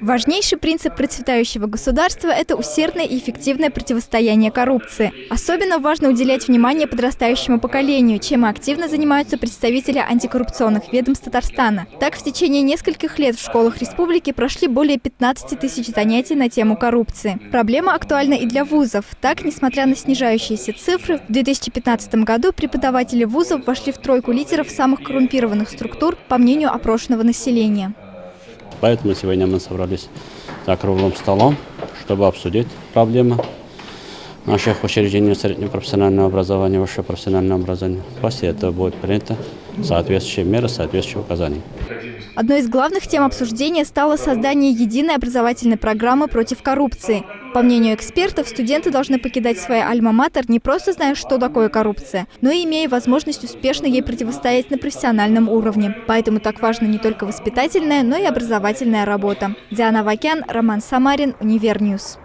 Важнейший принцип процветающего государства – это усердное и эффективное противостояние коррупции. Особенно важно уделять внимание подрастающему поколению, чем активно занимаются представители антикоррупционных ведомств Татарстана. Так, в течение нескольких лет в школах республики прошли более 15 тысяч занятий на тему коррупции. Проблема актуальна и для вузов. Так, несмотря на снижающиеся цифры, в 2015 году преподаватели вузов вошли в тройку лидеров самых коррумпированных структур, по мнению опрошенного населения. Поэтому сегодня мы собрались за круглым столом, чтобы обсудить проблемы наших учреждений среднего профессионального образования, высшего профессионального образования. После этого будет принято соответствующие меры, соответствующие указания. Одной из главных тем обсуждения стало создание единой образовательной программы против коррупции. По мнению экспертов, студенты должны покидать свои альма-матер не просто зная, что такое коррупция, но и имея возможность успешно ей противостоять на профессиональном уровне. Поэтому так важна не только воспитательная, но и образовательная работа. Диана Вакян, Роман Самарин, Univer News.